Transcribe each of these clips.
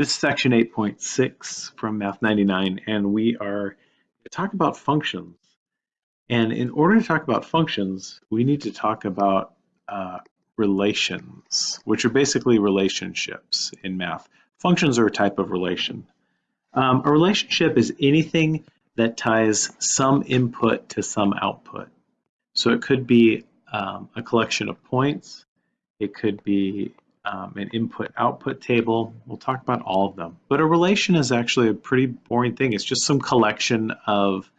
This is section 8.6 from Math 99, and we are to talk about functions. And in order to talk about functions, we need to talk about uh, relations, which are basically relationships in math. Functions are a type of relation. Um, a relationship is anything that ties some input to some output. So it could be um, a collection of points, it could be um, an input-output table. We'll talk about all of them. But a relation is actually a pretty boring thing. It's just some collection of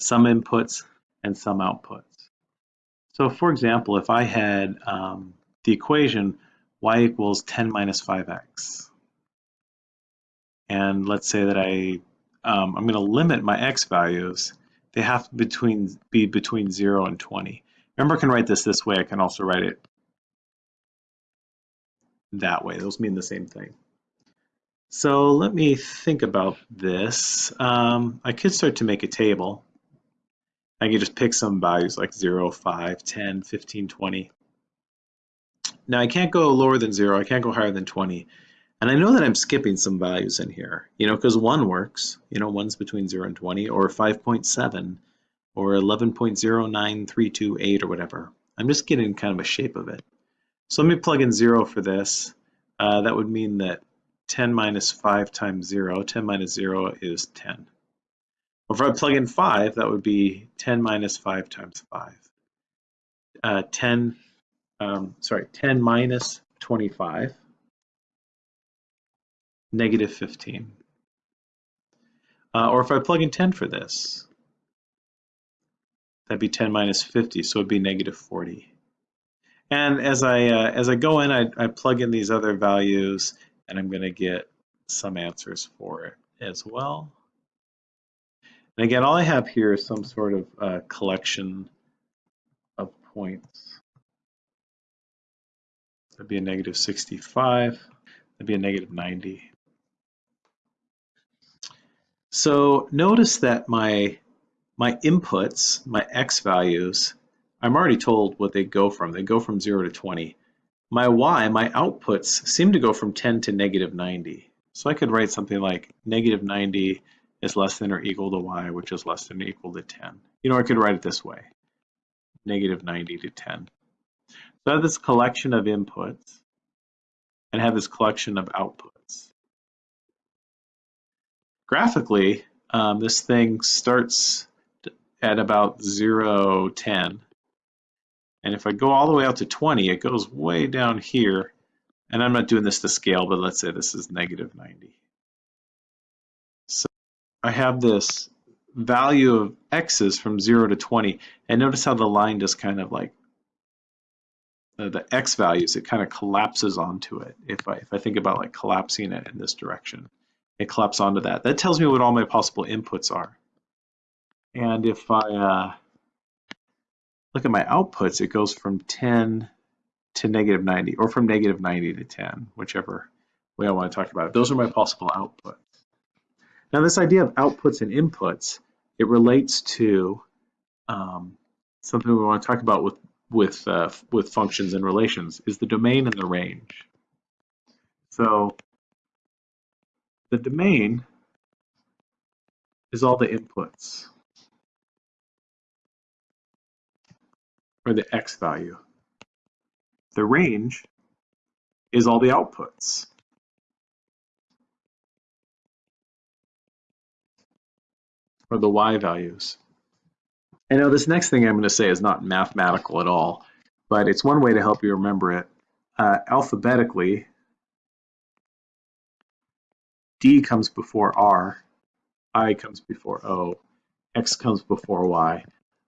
some inputs and some outputs. So for example, if I had um, the equation y equals 10 minus 5x, and let's say that I, um, I'm going to limit my x values, they have to between, be between 0 and 20. Remember, I can write this this way. I can also write it that way. Those mean the same thing. So let me think about this. Um, I could start to make a table. I can just pick some values like 0, 5, 10, 15, 20. Now I can't go lower than 0, I can't go higher than 20. And I know that I'm skipping some values in here, you know, because 1 works, you know, 1's between 0 and 20, or 5.7, or 11.09328 or whatever. I'm just getting kind of a shape of it. So let me plug in 0 for this. Uh, that would mean that 10 minus 5 times 0, 10 minus 0 is 10. Or if I plug in 5, that would be 10 minus 5 times 5. Uh, 10, um, sorry, 10 minus 25, negative 15. Uh, or if I plug in 10 for this, that'd be 10 minus 50, so it'd be negative 40. And as I uh, as I go in, I, I plug in these other values, and I'm going to get some answers for it as well. And again, all I have here is some sort of uh, collection of points. That'd be a negative 65. That'd be a negative 90. So notice that my my inputs, my x values, I'm already told what they go from. They go from 0 to 20. My y, my outputs, seem to go from 10 to negative 90. So I could write something like negative 90 is less than or equal to y, which is less than or equal to 10. You know, I could write it this way, negative 90 to 10. So I have this collection of inputs and have this collection of outputs. Graphically, um, this thing starts at about 0, 10, and if I go all the way out to 20, it goes way down here. And I'm not doing this to scale, but let's say this is negative 90. So I have this value of x's from 0 to 20. And notice how the line just kind of like, uh, the x values, it kind of collapses onto it. If I, if I think about like collapsing it in this direction, it collapses onto that. That tells me what all my possible inputs are. And if I, uh, look at my outputs, it goes from 10 to negative 90 or from negative 90 to 10, whichever way I want to talk about it. Those are my possible outputs. Now this idea of outputs and inputs, it relates to um, something we want to talk about with with uh, with functions and relations is the domain and the range. So the domain is all the inputs. Or the x value. The range is all the outputs. or the y values. I know this next thing I'm going to say is not mathematical at all, but it's one way to help you remember it. Uh, alphabetically, D comes before R, I comes before O, X comes before Y.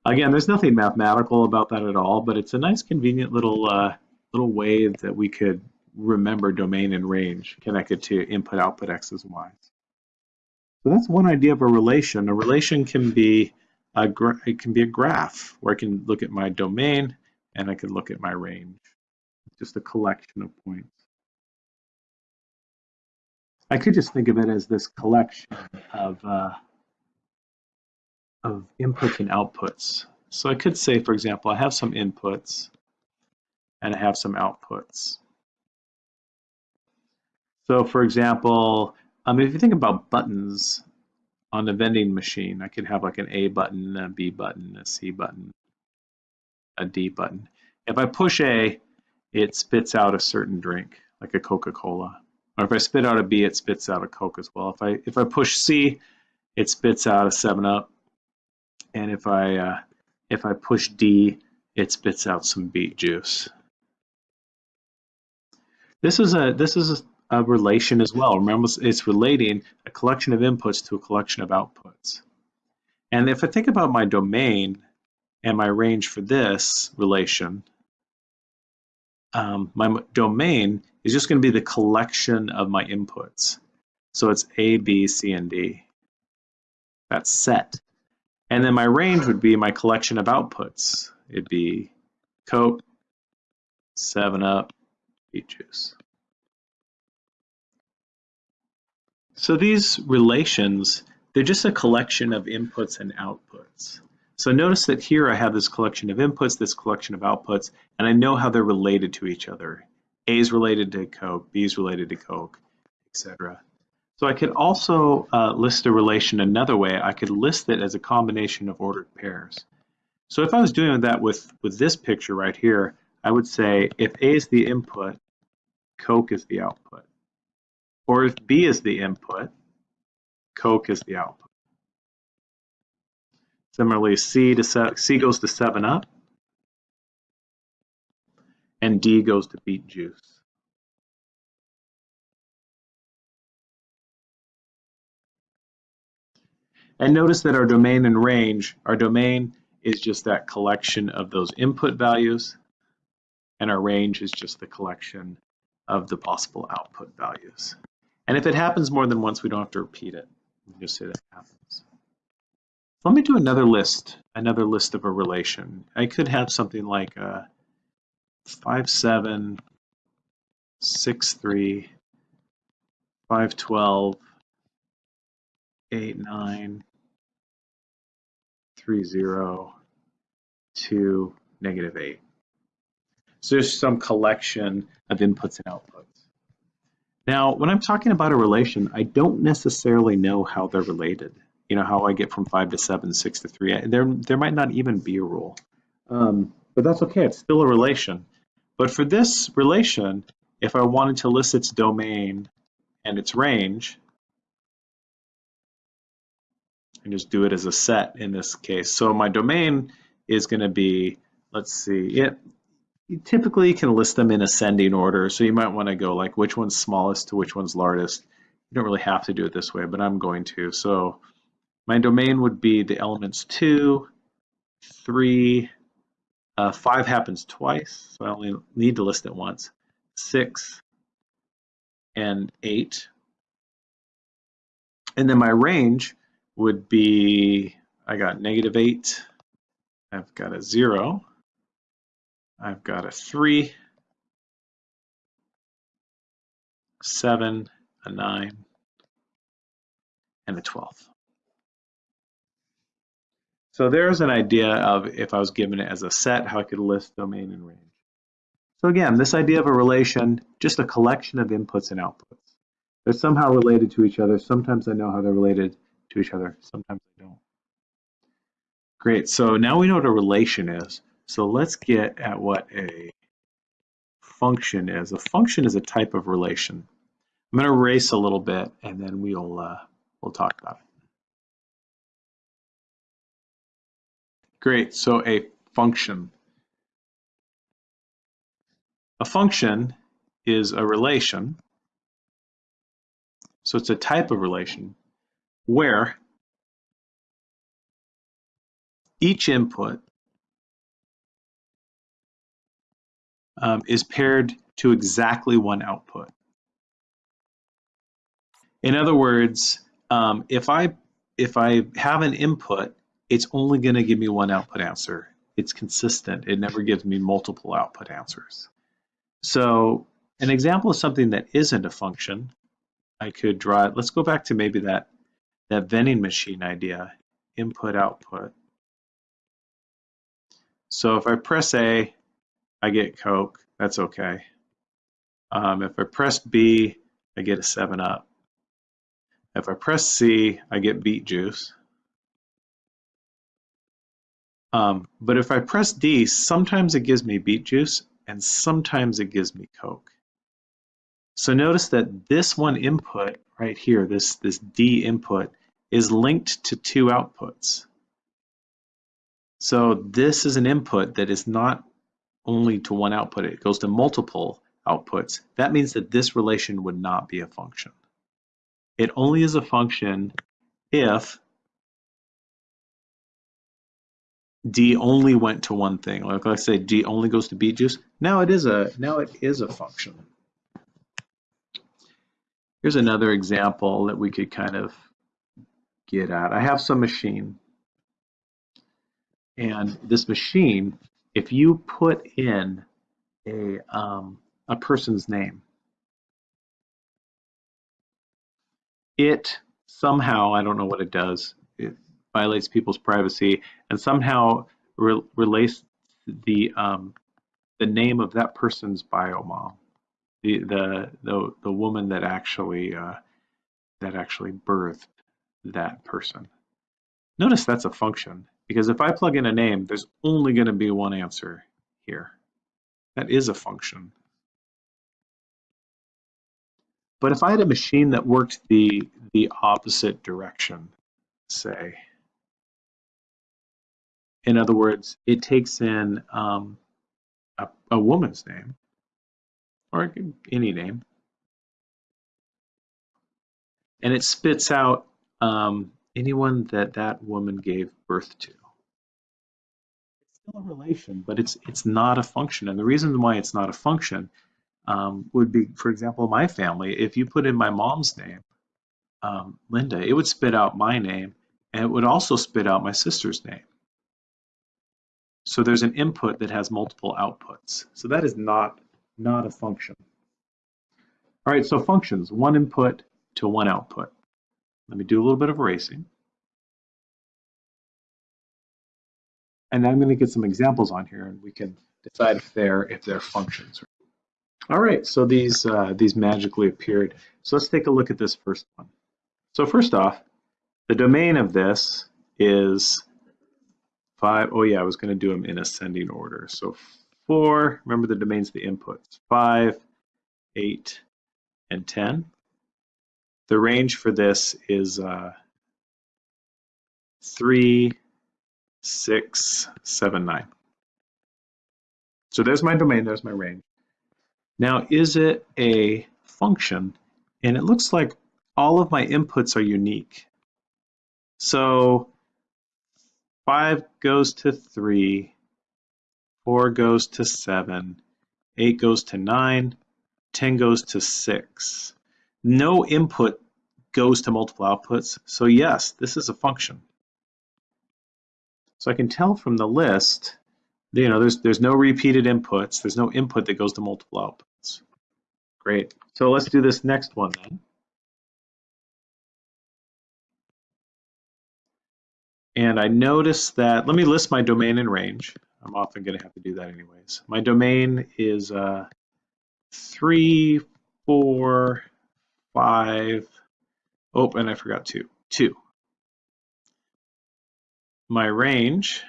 Again, there's nothing mathematical about that at all, but it's a nice convenient little uh, little way that we could remember domain and range connected to input, output, x's and y's. So that's one idea of a relation. A relation can be a it can be a graph where I can look at my domain and I can look at my range. Just a collection of points. I could just think of it as this collection of uh, of inputs and outputs. So I could say, for example, I have some inputs and I have some outputs. So for example, um, if you think about buttons on a vending machine, I could have like an A button, a B button, a C button, a D button. If I push A, it spits out a certain drink, like a Coca-Cola. Or if I spit out a B, it spits out a Coke as well. If I if I push C, it spits out a 7-Up. And if I uh, if I push D, it spits out some beet juice. This is a this is a, a relation as well. Remember, it's relating a collection of inputs to a collection of outputs. And if I think about my domain and my range for this relation, um, my domain is just going to be the collection of my inputs. So it's A, B, C, and D. That's set. And then my range would be my collection of outputs. It'd be Coke, 7-Up, beet juice. So these relations, they're just a collection of inputs and outputs. So notice that here I have this collection of inputs, this collection of outputs, and I know how they're related to each other. A is related to Coke, B is related to Coke, etc. So I could also uh, list a relation another way. I could list it as a combination of ordered pairs. So if I was doing that with, with this picture right here, I would say if A is the input, Coke is the output. Or if B is the input, Coke is the output. Similarly, C, to C goes to 7-Up, and D goes to beet juice. And notice that our domain and range, our domain is just that collection of those input values, and our range is just the collection of the possible output values. And if it happens more than once, we don't have to repeat it. We just say that happens. Let me do another list, another list of a relation. I could have something like a 5, 7, 6, 3, 5, 12, 8, 9, 3, 0, 2, negative 8. So there's some collection of inputs and outputs. Now, when I'm talking about a relation, I don't necessarily know how they're related you know, how I get from five to seven, six to three. There, there might not even be a rule, um, but that's okay. It's still a relation. But for this relation, if I wanted to list its domain and its range, and just do it as a set in this case. So my domain is going to be, let's see, it you typically can list them in ascending order. So you might want to go like which one's smallest to which one's largest. You don't really have to do it this way, but I'm going to. So my domain would be the elements 2, 3, uh, 5 happens twice, so I only need to list it once, 6, and 8. And then my range would be, I got negative 8, I've got a 0, I've got a 3, 7, a 9, and a 12. So there's an idea of if I was given it as a set, how I could list domain and range. So again, this idea of a relation, just a collection of inputs and outputs. They're somehow related to each other. Sometimes I know how they're related to each other. Sometimes I don't. Great, so now we know what a relation is. So let's get at what a function is. A function is a type of relation. I'm going to erase a little bit and then we'll, uh, we'll talk about it. Great, so a function. A function is a relation, so it's a type of relation where each input um, is paired to exactly one output. In other words, um, if I if I have an input it's only going to give me one output answer. It's consistent. It never gives me multiple output answers. So an example of something that isn't a function, I could draw it. Let's go back to maybe that, that vending machine idea, input, output. So if I press A, I get Coke. That's okay. Um, if I press B, I get a 7 up. If I press C, I get beet juice. Um, but if I press D, sometimes it gives me beet juice and sometimes it gives me Coke. So notice that this one input right here, this, this D input, is linked to two outputs. So this is an input that is not only to one output, it goes to multiple outputs. That means that this relation would not be a function. It only is a function if D only went to one thing. Like I say, D only goes to beet juice. Now it is a now it is a function. Here's another example that we could kind of get at. I have some machine. And this machine, if you put in a, um, a person's name, it somehow, I don't know what it does, it violates people's privacy and somehow re relates the, um, the name of that person's biomom, the, the, the, the woman that actually, uh, that actually birthed that person. Notice that's a function because if I plug in a name, there's only going to be one answer here. That is a function. But if I had a machine that worked the, the opposite direction, say, in other words, it takes in um, a, a woman's name, or any name, and it spits out um, anyone that that woman gave birth to. It's still a relation, but it's it's not a function. And the reason why it's not a function um, would be, for example, my family. If you put in my mom's name, um, Linda, it would spit out my name, and it would also spit out my sister's name. So there's an input that has multiple outputs. So that is not not a function. All right, so functions, one input to one output. Let me do a little bit of erasing. And I'm going to get some examples on here and we can decide if they're if they're functions. All right, so these uh, these magically appeared. So let's take a look at this first one. So first off, the domain of this is five. Oh yeah, I was going to do them in ascending order. So four, remember the domain's the inputs, five, eight, and 10. The range for this is uh, three, six, seven, nine. So there's my domain, there's my range. Now, is it a function? And it looks like all of my inputs are unique. So five goes to three, four goes to seven, eight goes to nine, 10 goes to six no input goes to multiple outputs. So yes, this is a function. So I can tell from the list, you know, there's, there's no repeated inputs. There's no input that goes to multiple outputs. Great. So let's do this next one then. And I notice that, let me list my domain and range. I'm often going to have to do that anyways. My domain is uh, three, four, five. Oh, and I forgot two. Two. My range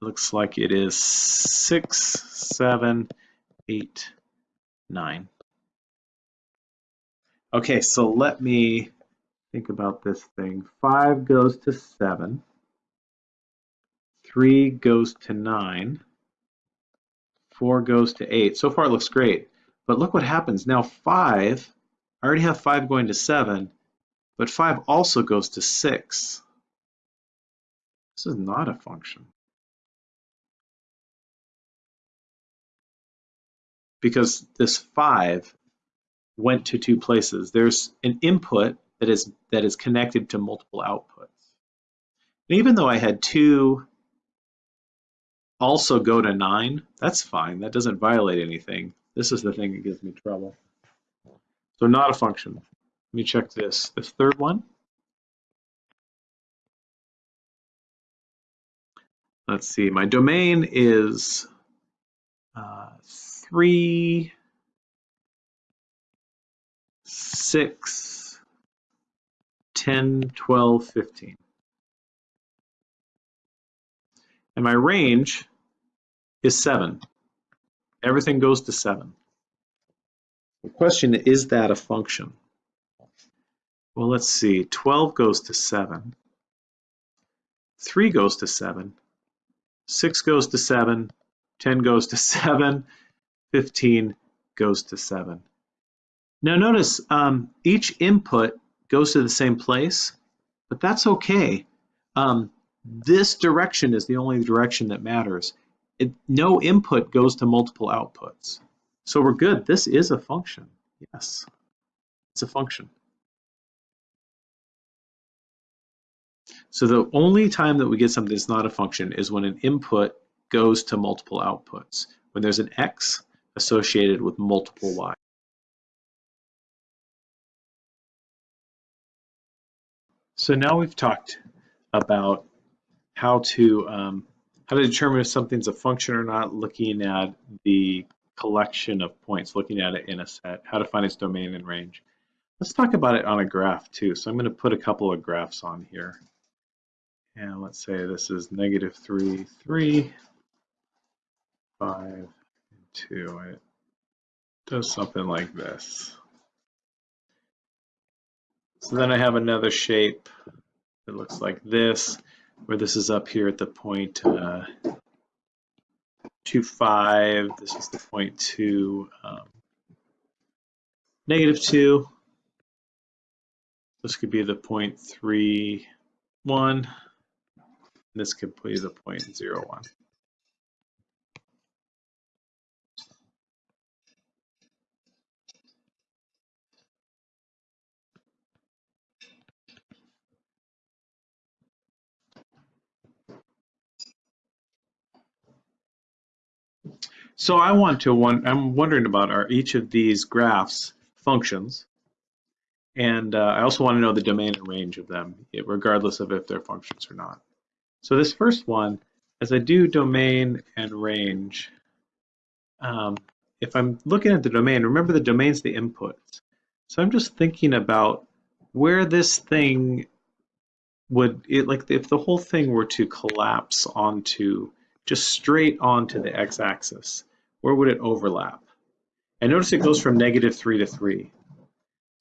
looks like it is six, seven, eight, nine. Okay, so let me think about this thing. Five goes to seven. Three goes to nine. Four goes to eight. So far it looks great. But look what happens. Now five I already have 5 going to 7, but 5 also goes to 6. This is not a function. Because this 5 went to two places. There's an input that is that is connected to multiple outputs. And even though I had two also go to 9, that's fine. That doesn't violate anything. This is the thing that gives me trouble. So not a function. Let me check this. This third one. Let's see, my domain is uh, three, 6, 10, 12, 15. And my range is 7. Everything goes to 7. The question, is that a function? Well, let's see. 12 goes to 7. 3 goes to 7. 6 goes to 7. 10 goes to 7. 15 goes to 7. Now notice um, each input goes to the same place, but that's okay. Um, this direction is the only direction that matters. It, no input goes to multiple outputs. So we're good. This is a function. Yes, it's a function. So the only time that we get something that's not a function is when an input goes to multiple outputs. When there's an x associated with multiple y. So now we've talked about how to um, how to determine if something's a function or not, looking at the collection of points, looking at it in a set, how to find its domain and range. Let's talk about it on a graph too. So I'm going to put a couple of graphs on here. And let's say this is negative 3, 3, 5, and 2. It does something like this. So then I have another shape that looks like this, where this is up here at the point uh, 2, 5. This is the point 2, um, negative 2. This could be the point 3, 1. This could be the point 0, 1. So I want to one. I'm wondering about are each of these graphs functions, and uh, I also want to know the domain and range of them, regardless of if they're functions or not. So this first one, as I do domain and range, um, if I'm looking at the domain, remember the domain's the inputs. So I'm just thinking about where this thing would, it like if the whole thing were to collapse onto, just straight onto the x-axis, where would it overlap? And notice it goes from negative 3 to 3.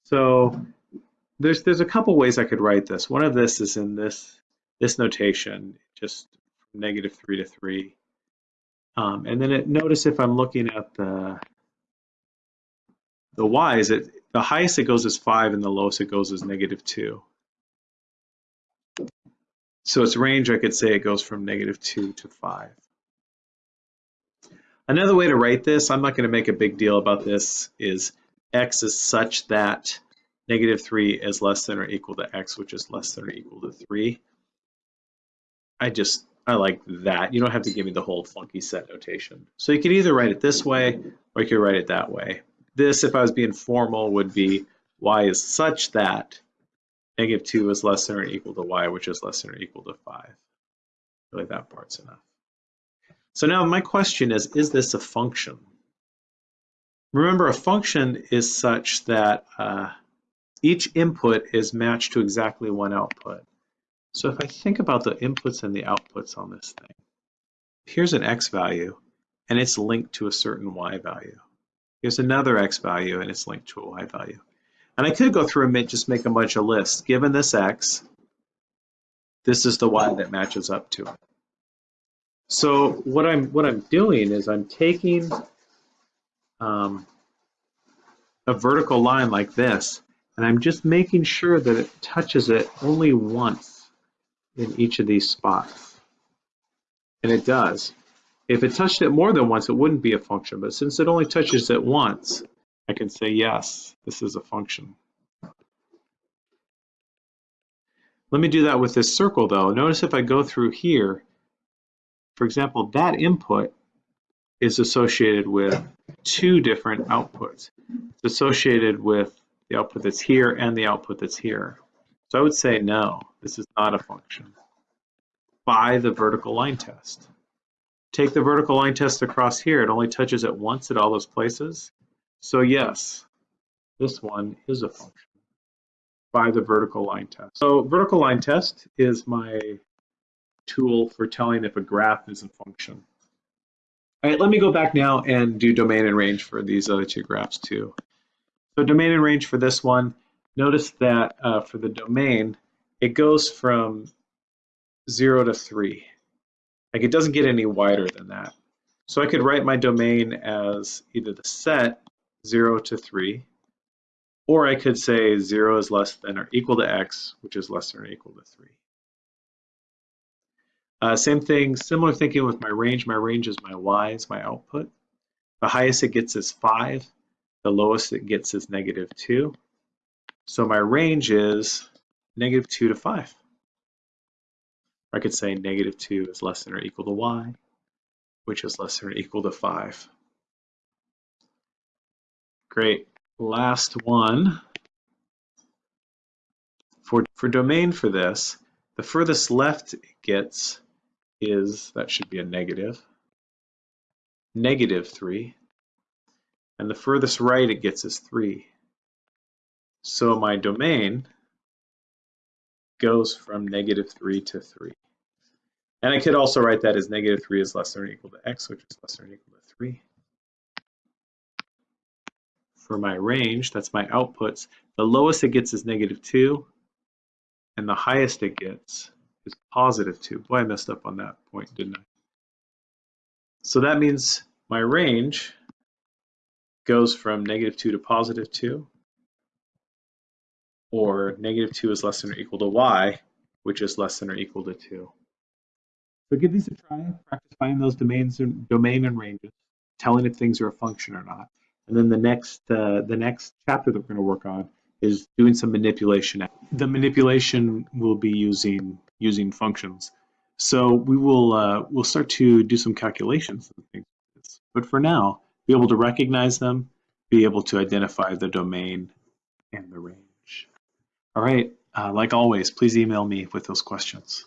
So there's there's a couple ways I could write this. One of this is in this this notation, just negative 3 to 3. Um, and then it, notice if I'm looking at the the y's, it, the highest it goes is 5 and the lowest it goes is negative 2. So its range, I could say it goes from negative 2 to 5. Another way to write this, I'm not going to make a big deal about this, is x is such that negative 3 is less than or equal to x, which is less than or equal to 3. I just, I like that. You don't have to give me the whole funky set notation. So you could either write it this way, or you could write it that way. This, if I was being formal, would be y is such that negative 2 is less than or equal to y, which is less than or equal to 5. Really, that part's enough. So now my question is, is this a function? Remember, a function is such that uh, each input is matched to exactly one output. So if I think about the inputs and the outputs on this thing, here's an x value, and it's linked to a certain y value. Here's another x value, and it's linked to a y value. And I could go through and just make a bunch of lists. Given this x, this is the y that matches up to it. So what I'm what I'm doing is I'm taking um, a vertical line like this, and I'm just making sure that it touches it only once in each of these spots. And it does. If it touched it more than once, it wouldn't be a function, but since it only touches it once, I can say, yes, this is a function. Let me do that with this circle though. Notice if I go through here, for example, that input is associated with two different outputs. It's associated with the output that's here and the output that's here. So I would say no, this is not a function. By the vertical line test. Take the vertical line test across here. It only touches it once at all those places. So yes, this one is a function by the vertical line test. So vertical line test is my tool for telling if a graph is a function. All right, let me go back now and do domain and range for these other two graphs too. So domain and range for this one, notice that uh, for the domain, it goes from zero to three. Like it doesn't get any wider than that. So I could write my domain as either the set zero to three, or I could say 0 is less than or equal to x, which is less than or equal to 3. Uh, same thing, similar thinking with my range. My range is my y's, my output. The highest it gets is 5. The lowest it gets is negative 2. So my range is negative 2 to 5. I could say negative 2 is less than or equal to y, which is less than or equal to 5. Great last one. For, for domain for this, the furthest left it gets is, that should be a negative, negative 3. And the furthest right it gets is 3. So my domain goes from negative 3 to 3. And I could also write that as negative 3 is less than or equal to x, which is less than or equal to 3 for my range, that's my outputs, the lowest it gets is negative 2, and the highest it gets is positive 2. Boy, I messed up on that point, didn't I? So that means my range goes from negative 2 to positive 2, or negative 2 is less than or equal to y, which is less than or equal to 2. So give these a try, practice finding those domains and domain and ranges, telling if things are a function or not. And then the next uh, the next chapter that we're going to work on is doing some manipulation. The manipulation will be using using functions. So we will uh, we'll start to do some calculations and things. Like this. But for now, be able to recognize them, be able to identify the domain and the range. All right. Uh, like always, please email me with those questions.